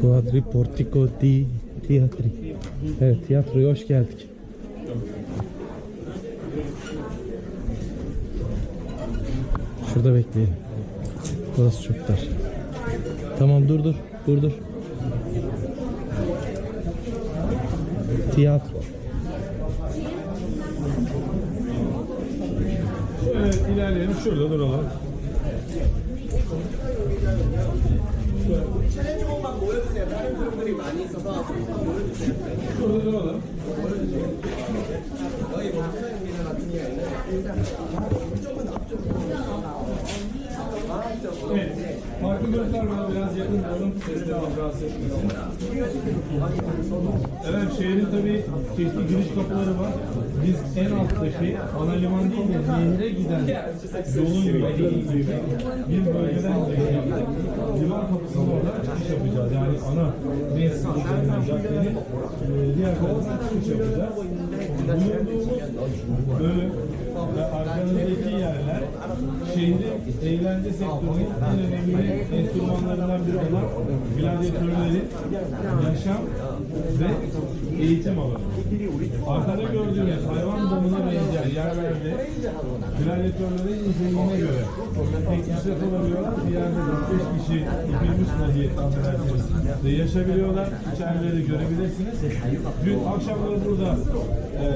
Quadri Portico di Teatri. Evet tiyatroya hoş geldik. Şurada bekleyelim. Burası çok dar. Tamam dur dur. Dur dur. Tiyatro. Diğerlerini 조금만 보여주세요. 다른 그룹들이 많이 있어서 보여주세요. 모여주세요. 저희 박사님들 같은 경우에는 일단 Göster bana biraz yakın olun. Sesli al rahatsız. Evet şehrin tabii çeşitli giriş kapıları var. Biz en alttaki ana liman değil de nehre giden yolun yolu gibi bir bölgeden. Liman kapısının orada çıkış yapacağız. Yani ana mevsim üzerinden caddenin e, diğer tarafından çıkış yapacağız. Bulunduğumuz arkanızdaki yerler. Şehrin eğlence sektörünün en önemli enstrümanlarından biri olan gladyatörlerin yaşam ve eğitim alanı. Arkada gördüğünüz hayvan domuna benzeyen yerlerde gladyatörlerin niteliğine göre tek kişi kalabiliyorlar. Bir yerde 4-5 kişi ipilmiş vaziyette affedersiniz de yaşayabiliyorlar. İçerileri görebilirsiniz. Dün akşamları burada e,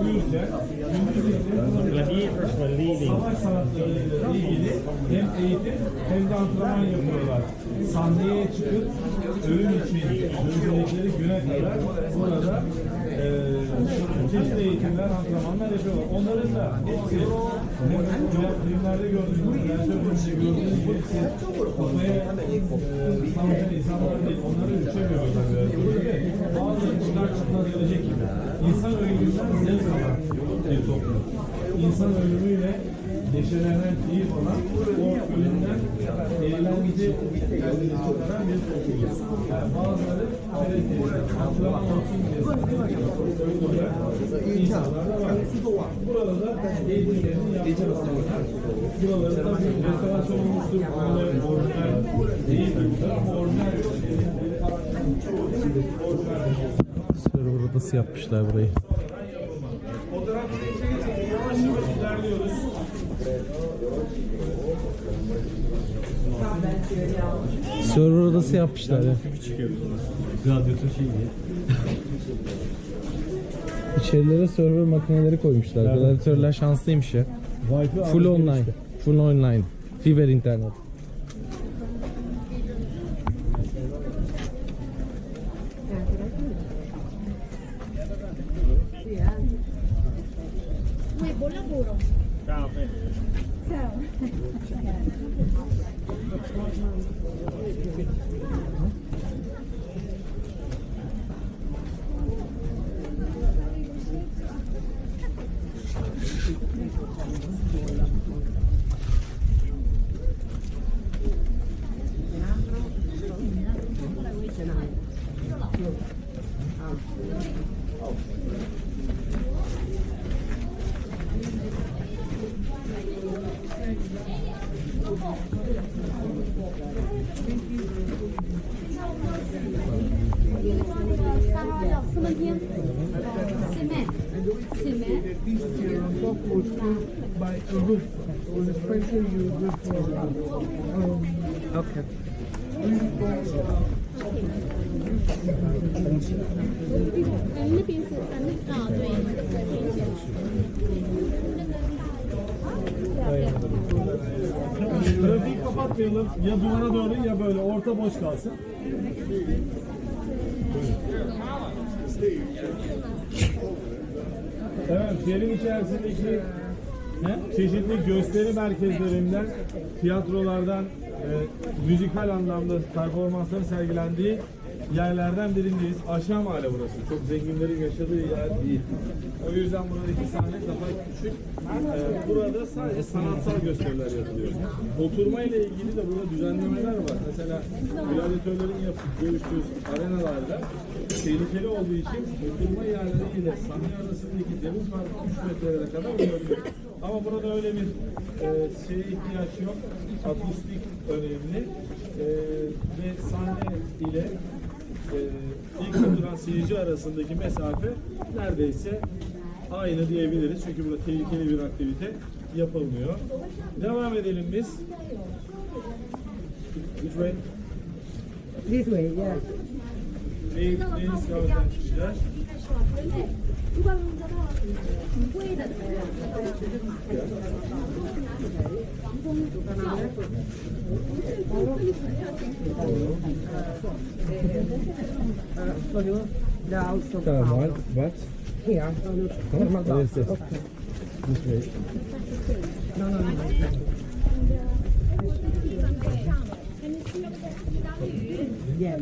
uyurken gündüz leading. savaş sanatlarıyla ilgili hem eğitim hem de antrenman yapıyorlar. Sahneye çıkıp ölüm için özellikleri güne kadar burada e, çeşitli eğitimler, antrenmanlar yapıyorlar. Onların da hepsi filmlerde gördüğünüz, gerçekten gördüğünüz hepsi kafaya e, savaşan insanlar değil. Onları üçe görüyorlar. Böyle. Bazıları çıkar çıkmaz gelecek gibi. İnsan ölümünden zevk alan bir toplum. İnsan ölümüyle neşelenen, keyif alan, o ölümden eğlence kendini çıkaran bir toplum. Yani bazıları şöyle antrenman olsun diye öldürülen insanlar da var. Burada da eğitimlerini yaptırıyorlar. Buraları da bir restorasyon olmuştur. Burada orijinal değil ama orijinal Server odası yapmışlar burayı. Fotoğraf çekeceğiz. Yavaş yavaş ilerliyoruz. Server odası yapmışlar ya. Gladyatör şey diye. İçerilere server makineleri koymuşlar. Gladyatörler şanslıymış ya. Full online. Full online. Fiber internet. Buon lavoro. So. 那边是三啊，对，平行。Trafiği kapatmayalım. Ya duvara doğru ya böyle orta boş kalsın. Evet, şehrin içerisindeki çeşitli gösteri merkezlerinden, tiyatrolardan, e, müzikal anlamda performansların sergilendiği yerlerden birindeyiz. Aşağı mahalle burası. Çok zenginlerin yaşadığı yer değil. O yüzden buradaki sahne daha küçük. E, burada sadece sanatsal gösteriler yapılıyor. Oturma ile ilgili de burada düzenlemeler var. Mesela gladyatörlerin yapıp görüştüğü arenalarda tehlikeli olduğu için oturma yerleri ile sahne arasındaki deniz farkı 3 metrelere kadar olabilir. Ama burada öyle bir e, şeye ihtiyaç yok. Akustik önemli. E, ve sahne ile e, ilk oturan seyirci arasındaki mesafe neredeyse aynı diyebiliriz. Çünkü burada tehlikeli bir aktivite yapılmıyor. Devam edelim biz. Which way? This way, yeah. Deniz kahveden çıkacağız. So what? What? Here. What is this? Okay. This way. No, no, no. Yeah.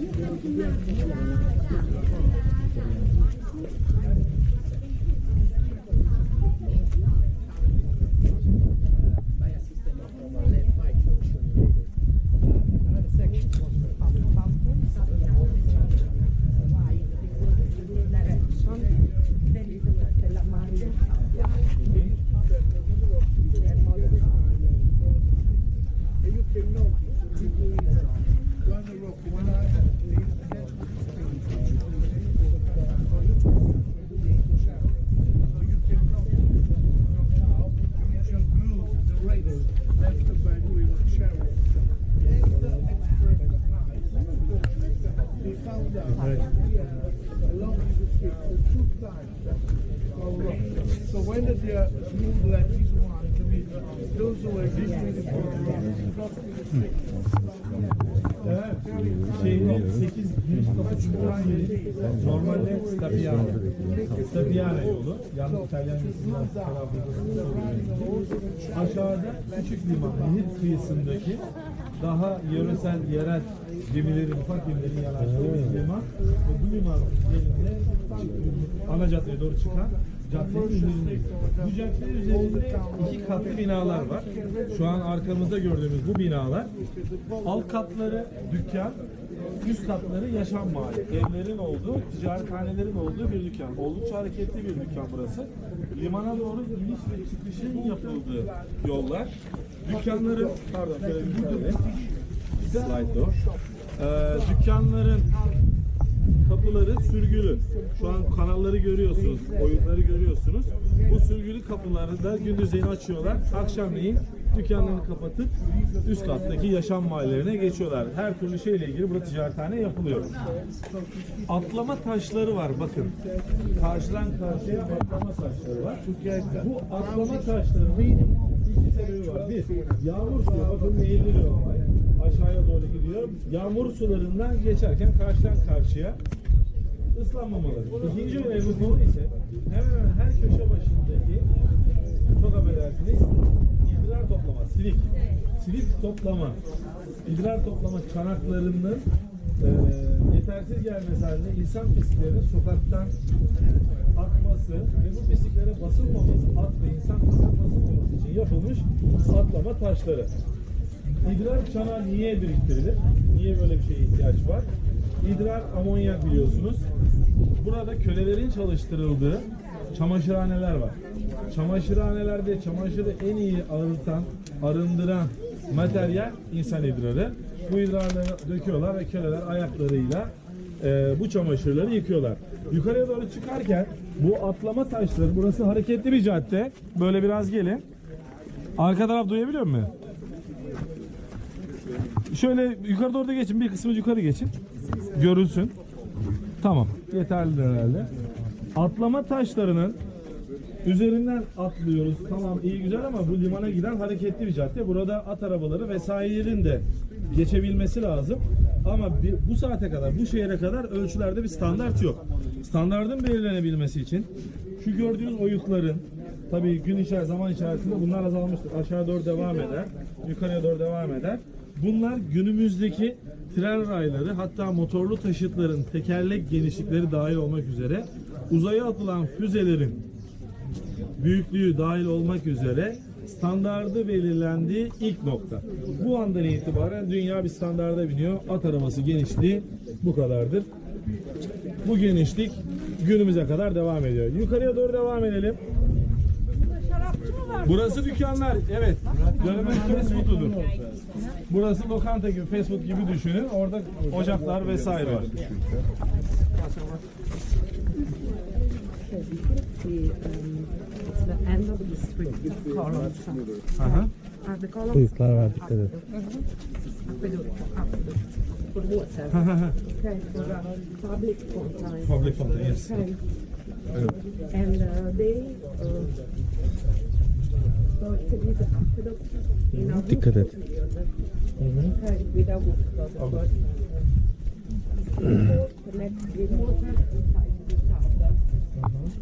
So when they are moved like this one, to me, those who are existing for the. Şehrin 8 giriş kapısı olan yeri normalde Stabiane. Stabiane yolu. Yalnız İtalyan yazısından telaffuzda Aşağıda küçük liman, nehir kıyısındaki daha yöresel, yerel gemilerin, ufak gemilerin yanaştığı bir liman. Ve bu liman üzerinde ana caddeye doğru çıkan caddenin üzerindeyiz. Bu cadde üzerinde iki katlı binalar var. Şu an arkamızda gördüğümüz bu binalar alt katları dükkan, üst katları yaşam mahalli. Evlerin olduğu, ticarethanelerin olduğu bir dükkan. Oldukça hareketli bir dükkan burası. Limana doğru iniş ve çıkışın yapıldığı yollar. Dükkanların, pardon. Slide door. Ee, dükkanların kapıları sürgülü. Şu an kanalları görüyorsunuz, oyunları görüyorsunuz. Bu sürgülü kapıları da gündüzleyin açıyorlar. Akşamleyin dükkanlarını kapatıp üst kattaki yaşam mahallelerine geçiyorlar. Her türlü şeyle ilgili burada ticarethane yapılıyor. Atlama taşları var bakın. Karşıdan karşıya atlama taşları var. Bu atlama iki sebebi var. Bir, yağmur suyu bakın olay. Aşağıya doğru gidiyor. Yağmur sularından geçerken karşıdan karşıya ıslanmamaları. İkinci önemli konu ise hemen hemen her köşe başındaki çok affedersiniz idrar toplama, silik. Silik toplama, idrar toplama çanaklarının e, yetersiz gelmesi halinde insan pisliklerinin sokaktan akması ve bu pisliklere basılmaması, at ve insan pisliklerine basılmaması için yapılmış atlama taşları. İdrar çanağı niye biriktirilir? Niye böyle bir şeye ihtiyaç var? İdrar amonyak biliyorsunuz. Burada kölelerin çalıştırıldığı çamaşırhaneler var. Çamaşırhanelerde çamaşırı en iyi arıtan, arındıran materyal insan idrarı. Bu idrarları döküyorlar ve köleler ayaklarıyla e, bu çamaşırları yıkıyorlar. Yukarıya doğru çıkarken bu atlama taşları, burası hareketli bir cadde. Böyle biraz gelin. Arka taraf duyabiliyor musun? Şöyle yukarı doğru da geçin. Bir kısmı yukarı geçin. Görülsün. Tamam. Yeterlidir herhalde. Atlama taşlarının üzerinden atlıyoruz. Tamam iyi güzel ama bu limana giden hareketli bir cadde. Burada at arabaları vesairelerin de geçebilmesi lazım. Ama bir- bu saate kadar, bu şehre kadar ölçülerde bir standart yok. Standardın belirlenebilmesi için şu gördüğünüz oyukların tabii gün içerisinde, zaman içerisinde bunlar azalmıştır. Aşağı doğru devam eder, yukarıya doğru devam eder. Bunlar günümüzdeki tren rayları hatta motorlu taşıtların tekerlek genişlikleri dahil olmak üzere uzaya atılan füzelerin büyüklüğü dahil olmak üzere standardı belirlendiği ilk nokta. Bu andan itibaren dünya bir standarda biniyor. At arabası genişliği bu kadardır. bu genişlik günümüze kadar devam ediyor. Yukarıya doğru devam edelim. Burası dükkanlar. Evet. Dönemin fast. Burası lokanta gibi, fast food gibi düşünün. Orada ocaklar vesaire var. The end of the street columns. Aha. Uh, the columns dikkat et. aqueduct, aqueduct for water. okay, for uh, public fountain. Public fountain, yes. Okay. And uh, they uh, so it is an aqueduct in a Dikkat et. Okay, without water. Uh, connect with water inside the town.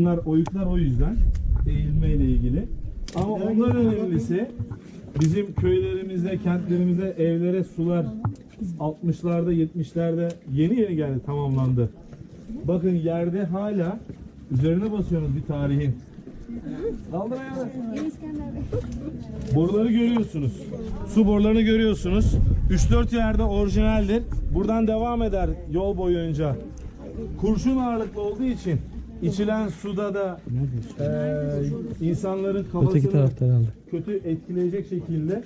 Bunlar oyuklar o yüzden eğilme ile ilgili. Ama ondan önemlisi bizim köylerimizde, kentlerimizde evlere sular 60'larda, 70'lerde yeni yeni geldi, tamamlandı. Bakın yerde hala üzerine basıyorsunuz bir tarihin. Kaldır ayağını. Boruları görüyorsunuz. Su borularını görüyorsunuz. 3-4 yerde orijinaldir. Buradan devam eder yol boyunca. Kurşun ağırlıklı olduğu için içilen suda da eee, insanların kafasını kötü etkileyecek şekilde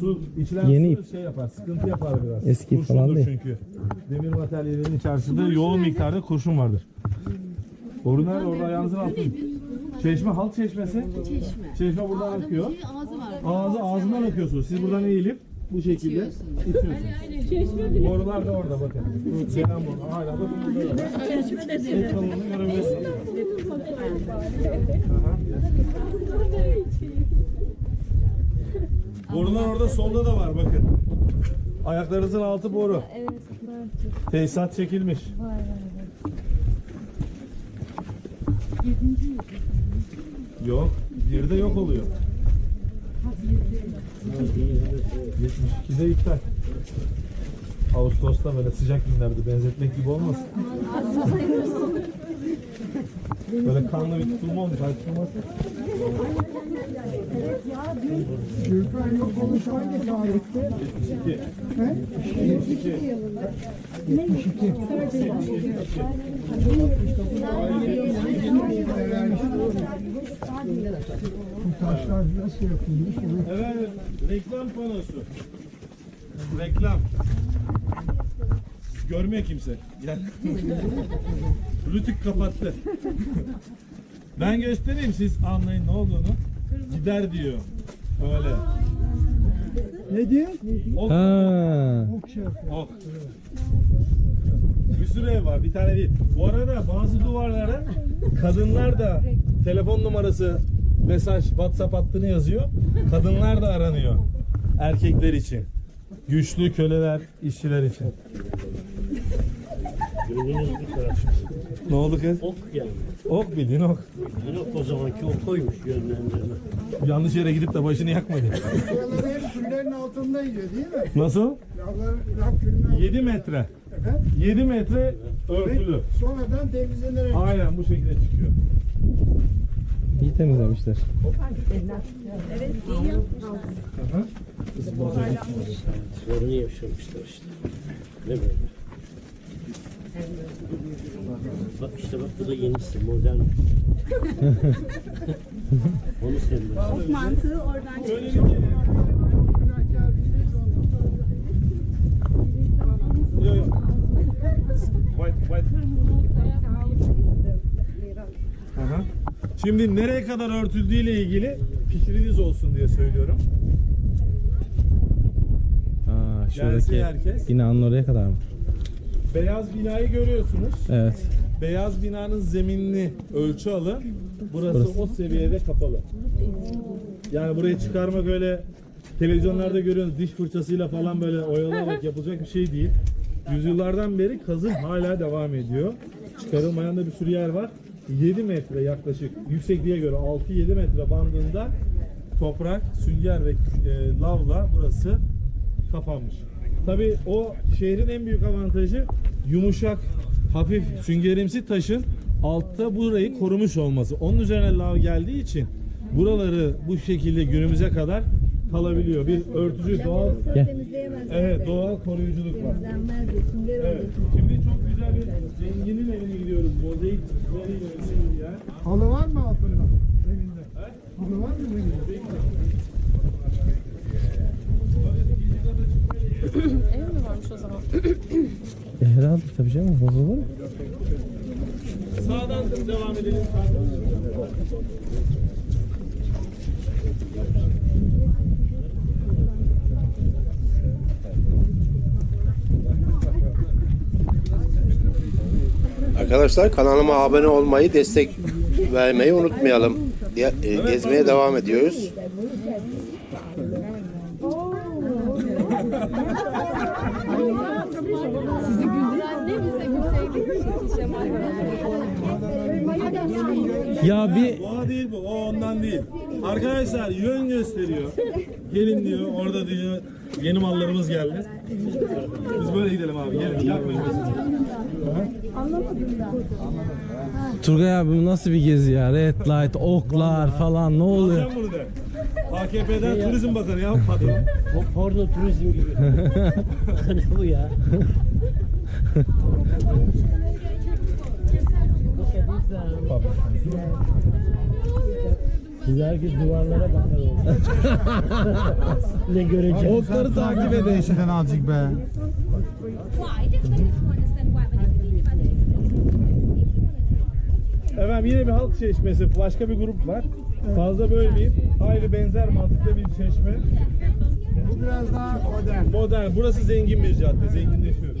su içilen Yeni su şey yapar, sıkıntı yapar biraz. Eski Kurşundur falan değil. çünkü. Demir materyallerin içerisinde yoğun miktarda kurşun vardır. Nerede? Orada ayağınızın altında. Çeşme, halk çeşmesi. Çeşme. Çeşme buradan akıyor. Ağzı var. Ağzı ağzından akıyorsunuz. Siz buradan eğilip bu şekilde itiyorsunuz. Borular da orada bakın. Gelen boru. Hala bakın burada da var. Kalınlığını görebilirsiniz. Aha. Borular orada solda da var bakın. Ayaklarınızın altı boru. Tesisat çekilmiş. Yok. Bir de yok oluyor. 72'de iptal. Ağustos'ta böyle sıcak günlerde benzetmek gibi olmasın. Böyle kanlı bir tutulma olmuş. Açılması. Gürkan yok olmuş hangi tarihte? 72. Bu taşlar nasıl yapılmış? Evet, reklam panosu. Reklam. Görmüyor kimse. Gel. Rütük kapattı. ben göstereyim siz anlayın ne olduğunu. Gider diyor. Öyle. Ne diyor? Ok, Ha. ok. Bir sürü ev var, bir tane değil. Bu arada bazı duvarlara kadınlar da telefon numarası, mesaj, WhatsApp hattını yazıyor. Kadınlar da aranıyor. Erkekler için. Güçlü köleler, işçiler için. Taraf. Ne oldu kız? Ok yani. Ok bildiğin ok. Yok o zamanki ok koymuş yönlendirme. Yanlış yere gidip de başını yakmadı. Hep küllerin altında yiyor değil mi? Nasıl? Yavrular laf küllerin altında. 7 metre. Efendim? 7 metre örtülü. Sonradan temizlenerek Aynen bu şekilde çıkıyor. İyi temizlemişler. Sorunu yaşamışlar işte. Ne böyle? Bak işte bak bu da yenisi modern. Onu seviyorum. Of mantığı oradan çıkıyor. Aha. Şey. Şimdi nereye kadar örtüldüğüyle ilgili fikriniz olsun diye söylüyorum. Aa, şuradaki Gelsin herkes. binanın oraya kadar mı? Beyaz binayı görüyorsunuz. Evet. Beyaz binanın zeminini ölçü alın. Burası, o seviyede kapalı. Yani burayı çıkarmak öyle televizyonlarda görüyorsunuz diş fırçasıyla falan böyle oyalayarak yapılacak bir şey değil. Yüzyıllardan beri kazım hala devam ediyor. Çıkarılmayan da bir sürü yer var. 7 metre yaklaşık yüksekliğe göre 6-7 metre bandında toprak, sünger ve e, lavla burası kapanmış. Tabii o şehrin en büyük avantajı yumuşak, hafif süngerimsi taşın altta burayı korumuş olması. Onun üzerine lav geldiği için buraları bu şekilde günümüze kadar kalabiliyor. Bir örtücü doğal evet doğal koruyuculuk var. Evet. Şimdi çok güzel bir zenginin evine gidiyoruz. Mozaik ünlü bir yer. Halı var mı altında? Evinde. Halı var mı evinde? Ev mi varmış o zaman? E, herhalde tabii canım bozulur mu? Sağdan devam edelim. Sağdan. Arkadaşlar kanalıma abone olmayı, destek vermeyi unutmayalım. E, Gezmeye devam ediyoruz. Ya bir Doğa değil bu. O ondan değil. Arkadaşlar yön gösteriyor. Gelin diyor. Orada diyor. Yeni mallarımız geldi. Biz böyle gidelim abi. Gelin. Yapmayın. Turgay abi bu nasıl bir gezi ya? Red light, oklar falan ne oluyor? Sen bunu de. AKP'den Turizm Bakanı ya patron. Porno turizm gibi. ne bu ya? Biz herkes duvarlara bakar oldu. ne göreceğiz? Okları takip edin. Değişiden azıcık be. Efendim yine bir halk çeşmesi. Başka bir grup var. Fazla bölmeyeyim. Aynı benzer mantıkta bir çeşme. Bu biraz daha modern. Modern. Burası zengin bir cadde. Zenginleşiyoruz.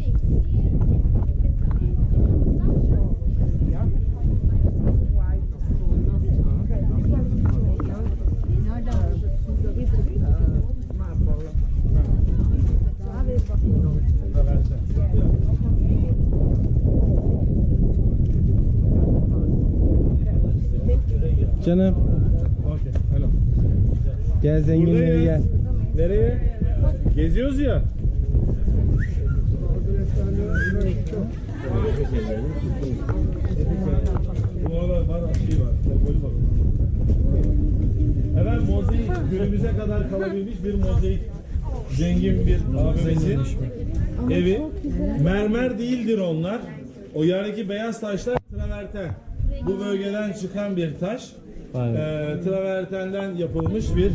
Canım Okey. Hello. gel zenginleri gel. Nereye? Geziyoruz ya. Bu aralar var, şey var, var. Mozaik günümüze kadar kalabilmiş bir mozaik zengin bir abimizin evi. Mermer değildir onlar. O yerdeki beyaz taşlar traverten. Bu bölgeden çıkan bir taş. Aynen. Ee, travertenden yapılmış bir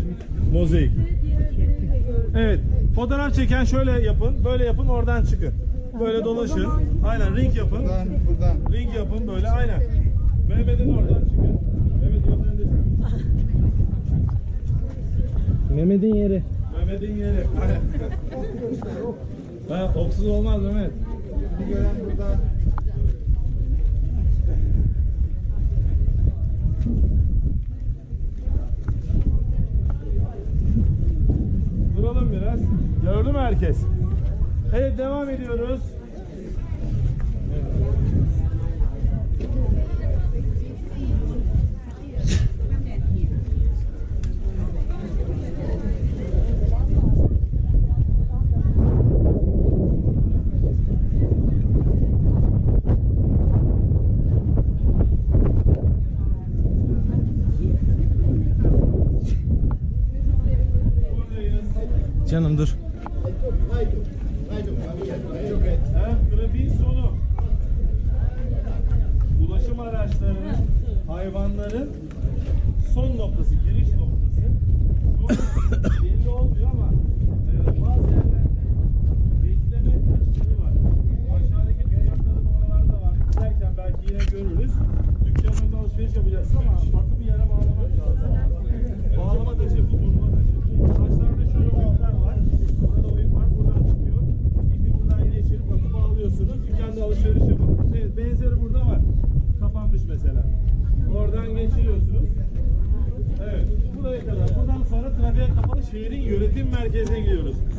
mozaik. Evet. Fotoğraf çeken şöyle yapın. Böyle yapın oradan çıkın. Böyle dolaşın. Aynen ring yapın. Buradan, buradan. Ring yapın böyle aynen. Mehmet'in oradan çıkın. Mehmet yönlendirsin. Mehmet'in yeri. Mehmet'in yeri. Aynen. ha, oksuz olmaz Mehmet. Bir gören buradan. Duralım biraz. Gördü mü herkes? Evet devam ediyoruz.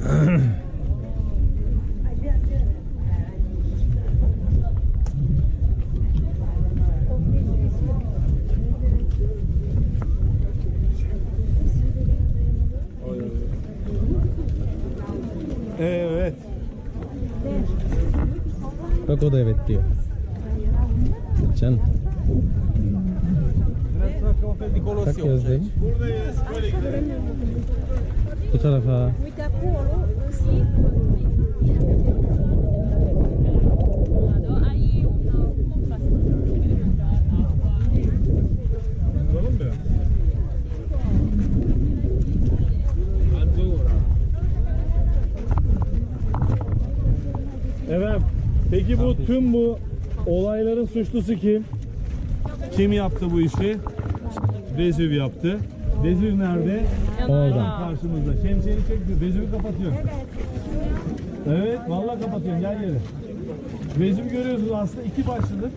Mm-hmm. Peki bu tüm bu olayların suçlusu kim? Kim yaptı bu işi? Vezüv yaptı. Vezüv nerede? Orada. Karşımızda. Şemsiyeni çek. Vezüv'ü kapatıyor. Evet, vallahi kapatıyorum. Gel geri. Vezüv görüyorsunuz aslında iki başlıdır.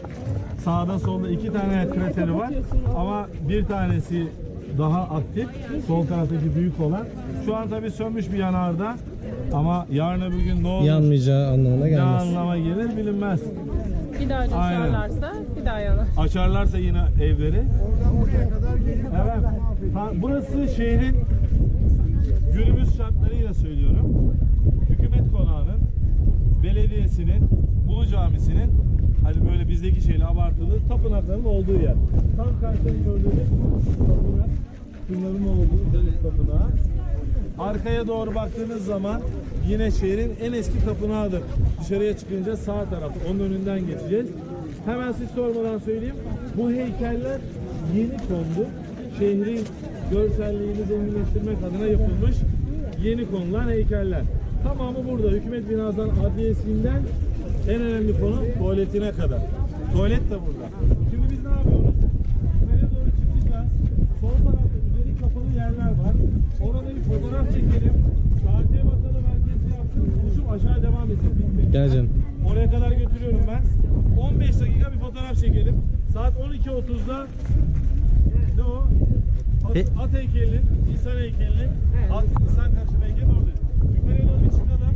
Sağda solda iki tane krateri var. Ama bir tanesi daha aktif. Sol taraftaki büyük olan. Şu an tabii sönmüş bir yanarda. Ama yarın öbür gün ne olur? Yanmayacağı anlamına Ne gelmez. anlama gelir bilinmez. Bir daha Aynen. açarlarsa bir daha yanar. Açarlarsa yine evleri. Evet. Ha, burası şehrin günümüz şartlarıyla söylüyorum. Hükümet konağının, belediyesinin, Ulu Camisi'nin hani böyle bizdeki şeyle abartılı tapınakların olduğu yer. Tam karşıda gördüğünüz tapınak, bunların olduğu deniz tapınağı. Arkaya doğru baktığınız zaman yine şehrin en eski tapınağıdır. Dışarıya çıkınca sağ tarafta onun önünden geçeceğiz. Hemen siz sormadan söyleyeyim. Bu heykeller yeni kondu. Şehrin görselliğini zenginleştirmek adına yapılmış yeni konulan heykeller. Tamamı burada. Hükümet binasından adliyesinden en önemli konu tuvaletine kadar. Tuvalet de burada. Şimdi biz ne yapıyoruz? Yukarıya doğru çıkacağız. Sol tarafta üzeri kapalı yerler var. Orada bir fotoğraf çekelim. Saate bakalım herkes ne yapsın. Buluşup aşağı devam edelim. Gel canım. Oraya kadar götürüyorum ben. 15 dakika bir fotoğraf çekelim. Saat 12.30'da ne o? At, E- at heykelinin, insan heykelinin, at, insan karşıma heykelin orada. Yukarıya doğru bir çıkalım.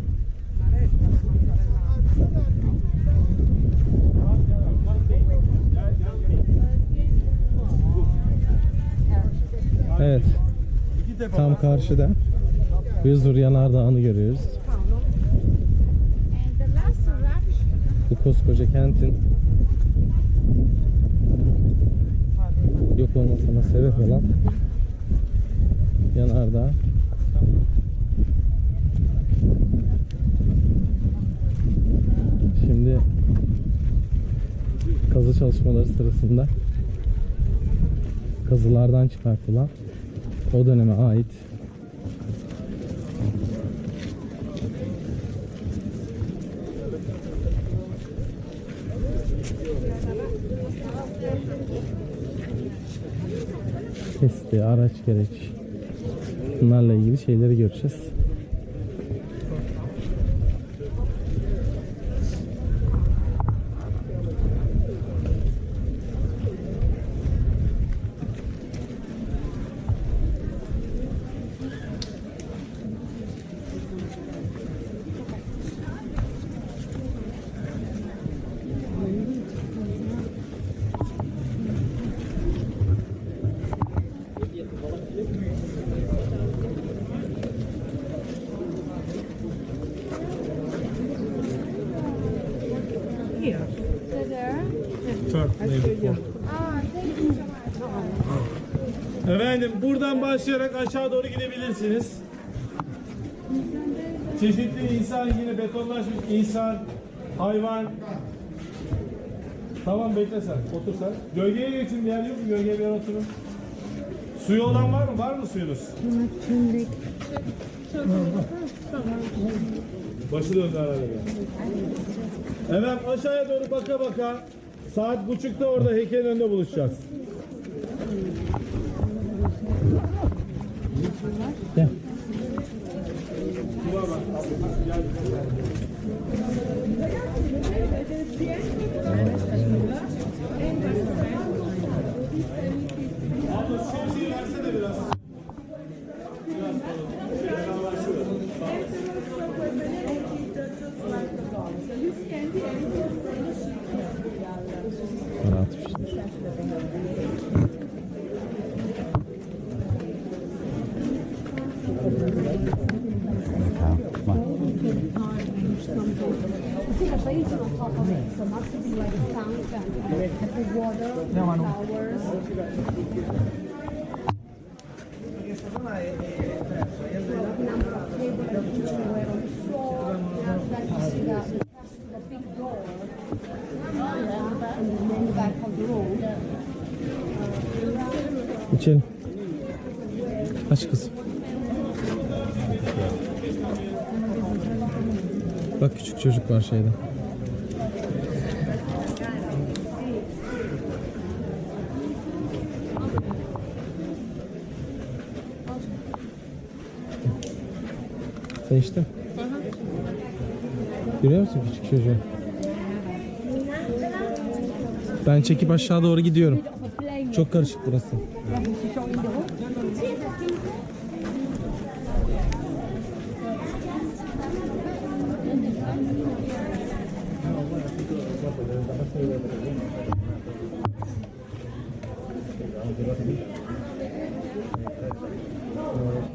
Evet. Tam karşıda. Hızur Yanardağı'nı görüyoruz. Bu koskoca kentin yok olmasına sebep olan yanardağ. Şimdi kazı çalışmaları sırasında kazılardan çıkartılan o döneme ait testi, araç gereç bunlarla ilgili şeyleri göreceğiz. Efendim buradan başlayarak aşağı doğru gidebilirsiniz. Çeşitli insan yine betonlaşmış insan, hayvan. Tamam bekle sen, otur sen. Gölgeye geçin bir yer yok mu? Gölgeye bir yer oturun. Suyu olan var mı? Var mı suyunuz? Başı döndü herhalde. Evet aşağıya doğru baka baka Saat buçukta orada heykelin önünde buluşacağız. Gel. İçelim. Aç kızım. Bak küçük çocuk var şeyde. Sen içtin? Görüyor musun küçük çocuğu? Ben çekip aşağı doğru gidiyorum. Çok karışık burası.